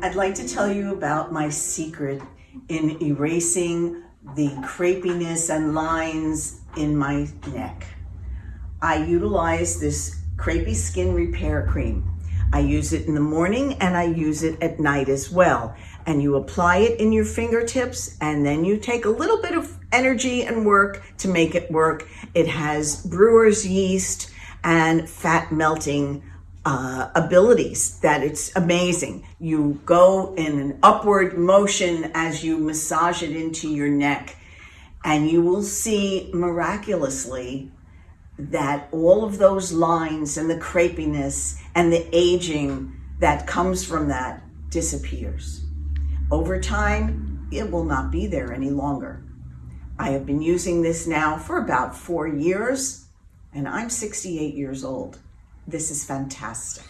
I'd like to tell you about my secret in erasing the crepiness and lines in my neck. I utilize this crepey skin repair cream. I use it in the morning and I use it at night as well. And you apply it in your fingertips and then you take a little bit of energy and work to make it work. It has brewer's yeast and fat melting uh, abilities that it's amazing. You go in an upward motion as you massage it into your neck and you will see miraculously that all of those lines and the crepiness and the aging that comes from that disappears. Over time, it will not be there any longer. I have been using this now for about four years and I'm 68 years old. This is fantastic.